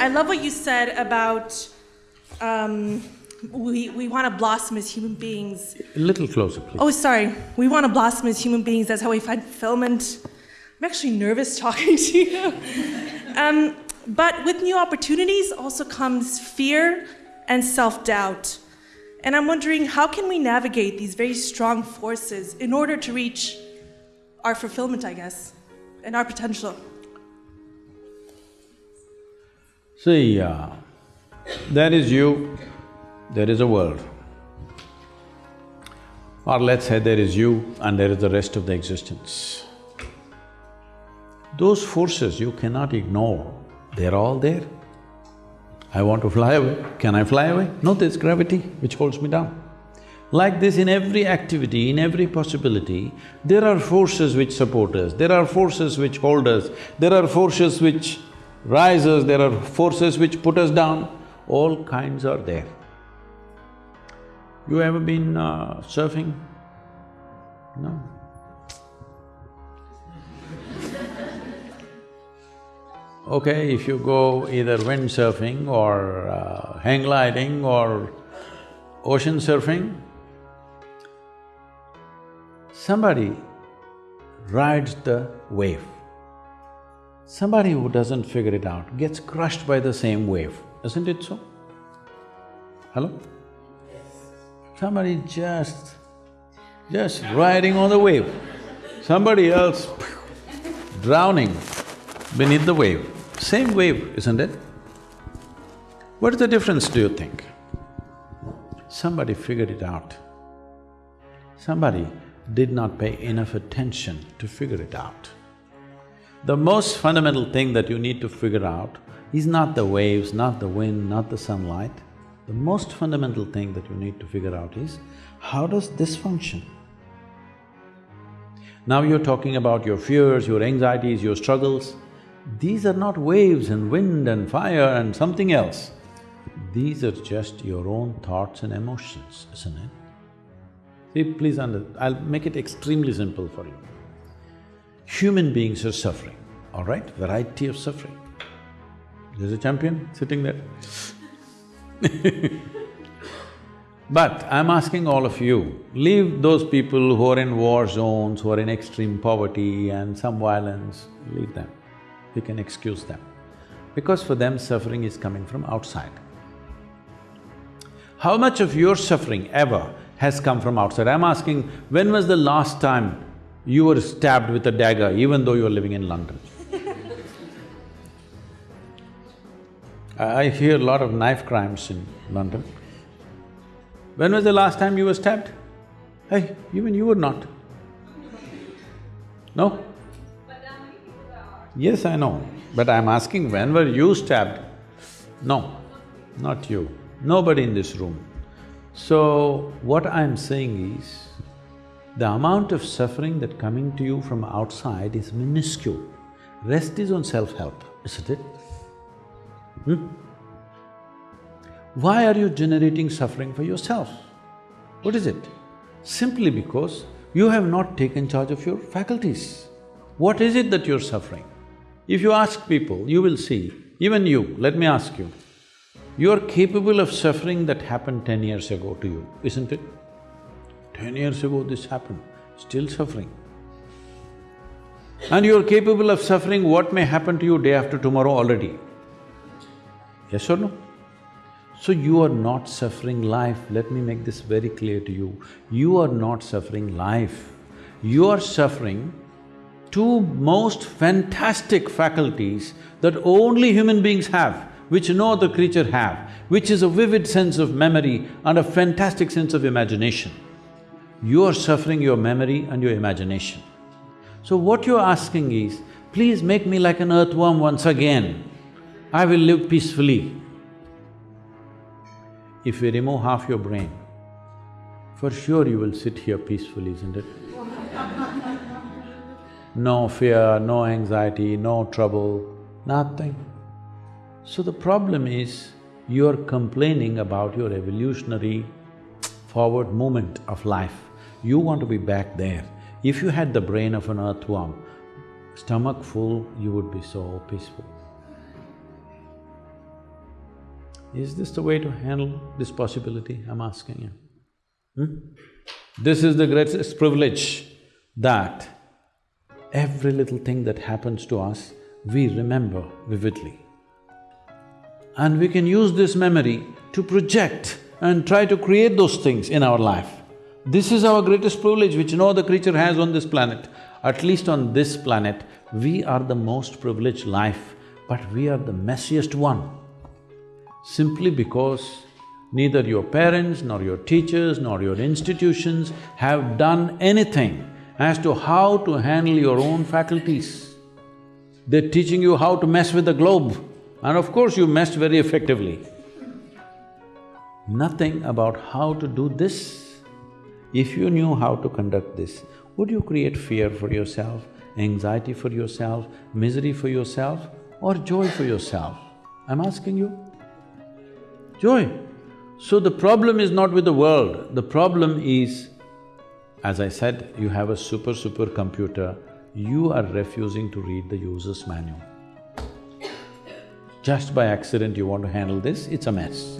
I love what you said about um, we, we want to blossom as human beings. A little closer, please. Oh, sorry. We want to blossom as human beings. That's how we find fulfillment. I'm actually nervous talking to you. um, but with new opportunities also comes fear and self doubt. And I'm wondering how can we navigate these very strong forces in order to reach our fulfillment, I guess, and our potential? See, uh, there is you, there is a world. Or let's say there is you and there is the rest of the existence. Those forces you cannot ignore, they're all there. I want to fly away, can I fly away? No, there's gravity which holds me down. Like this in every activity, in every possibility, there are forces which support us, there are forces which hold us, there are forces which rise us, there are forces which put us down, all kinds are there. You ever been uh, surfing? No? Okay, if you go either windsurfing or uh, hang gliding or ocean surfing, somebody rides the wave. Somebody who doesn't figure it out gets crushed by the same wave, isn't it so? Hello? Somebody just… just riding on the wave, somebody else drowning beneath the wave. Same wave, isn't it? What is the difference, do you think? Somebody figured it out. Somebody did not pay enough attention to figure it out. The most fundamental thing that you need to figure out is not the waves, not the wind, not the sunlight. The most fundamental thing that you need to figure out is, how does this function? Now you're talking about your fears, your anxieties, your struggles. These are not waves and wind and fire and something else. These are just your own thoughts and emotions, isn't it? See, please under… I'll make it extremely simple for you. Human beings are suffering, all right? Variety of suffering. There's a champion sitting there But I'm asking all of you, leave those people who are in war zones, who are in extreme poverty and some violence, leave them you can excuse them. Because for them suffering is coming from outside. How much of your suffering ever has come from outside? I'm asking, when was the last time you were stabbed with a dagger even though you're living in London? I hear a lot of knife crimes in London. When was the last time you were stabbed? Hey, even you were not. No? Yes, I know, but I'm asking when were you stabbed? No, not you, nobody in this room. So, what I'm saying is, the amount of suffering that coming to you from outside is minuscule. Rest is on self-help, isn't it? Hmm? Why are you generating suffering for yourself? What is it? Simply because you have not taken charge of your faculties. What is it that you're suffering? If you ask people, you will see, even you, let me ask you, you are capable of suffering that happened ten years ago to you, isn't it? Ten years ago this happened, still suffering. And you are capable of suffering what may happen to you day after tomorrow already. Yes or no? So you are not suffering life, let me make this very clear to you. You are not suffering life. You are suffering two most fantastic faculties that only human beings have, which no other creature have, which is a vivid sense of memory and a fantastic sense of imagination. You are suffering your memory and your imagination. So what you're asking is, please make me like an earthworm once again, I will live peacefully. If we remove half your brain, for sure you will sit here peacefully, isn't it? no fear, no anxiety, no trouble, nothing. So the problem is, you're complaining about your evolutionary forward movement of life. You want to be back there. If you had the brain of an earthworm, stomach full, you would be so peaceful. Is this the way to handle this possibility? I'm asking you. Hmm? This is the greatest privilege that every little thing that happens to us, we remember vividly. And we can use this memory to project and try to create those things in our life. This is our greatest privilege which no other creature has on this planet. At least on this planet, we are the most privileged life, but we are the messiest one. Simply because neither your parents, nor your teachers, nor your institutions have done anything as to how to handle your own faculties. They're teaching you how to mess with the globe, and of course you messed very effectively. Nothing about how to do this. If you knew how to conduct this, would you create fear for yourself, anxiety for yourself, misery for yourself, or joy for yourself? I'm asking you. Joy. So the problem is not with the world, the problem is as I said, you have a super, super computer, you are refusing to read the user's manual. Just by accident you want to handle this, it's a mess.